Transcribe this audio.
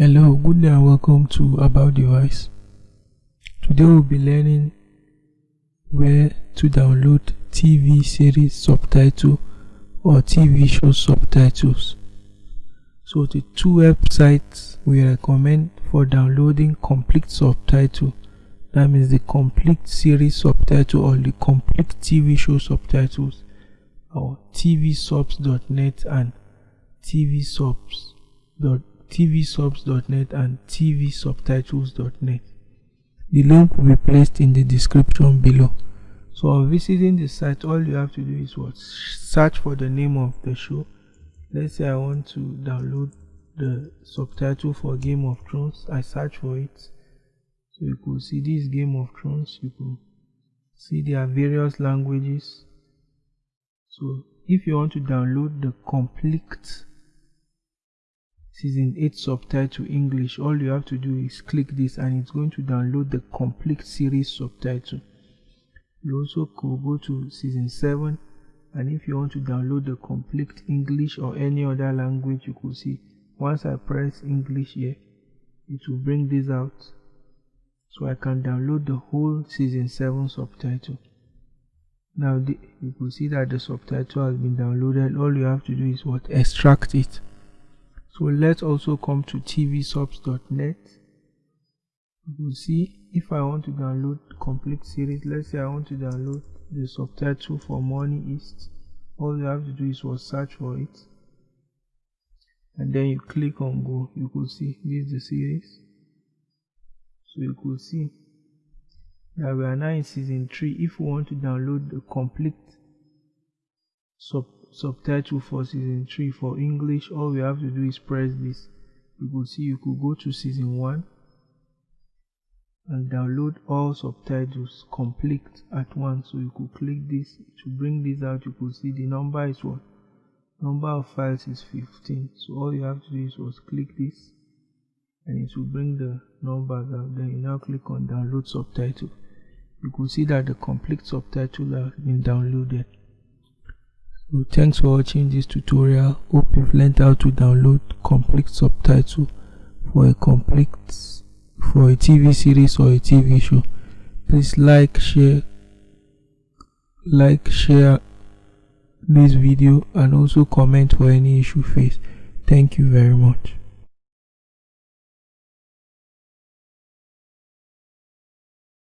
Hello, good day and welcome to About Device. Today we'll be learning where to download TV series subtitle or TV show subtitles. So the two websites we recommend for downloading complete subtitle that means the complete series subtitle or the complete TV show subtitles are tvsubs.net and tvsubs.net tvsubs.net and tvsubtitles.net. The link will be placed in the description below. So on visiting the site, all you have to do is what? Search for the name of the show. Let's say I want to download the subtitle for Game of Thrones. I search for it. So you could see this Game of Thrones. You could see there are various languages. So if you want to download the complete season 8 subtitle English all you have to do is click this and it's going to download the complete series subtitle. You also could go to season 7 and if you want to download the complete English or any other language you could see once I press English here it will bring this out. So I can download the whole season 7 subtitle. Now the, you can see that the subtitle has been downloaded. All you have to do is what? Extract it so let's also come to tvsubs.net you will see if i want to download complete series let's say i want to download the subtitle for Money Heist all you have to do is what search for it. And then you click on go you could see this is the series. So you could see. That we are now in season 3 if we want to download the complete sub subtitle for season 3 for English. All we have to do is press this. You could see you could go to season 1 and download all subtitles complete at once. So you could click this. To bring this out you could see the number is what? Number of files is 15 so all you have to do is was click this. And it will bring the numbers out. Then you now click on download subtitle. You could see that the complete subtitle has been downloaded so thanks for watching this tutorial. Hope you've learned how to download complete subtitle for a complete for a tv series or a tv show. Please like share like share this video and also comment for any issue faced. Thank you very much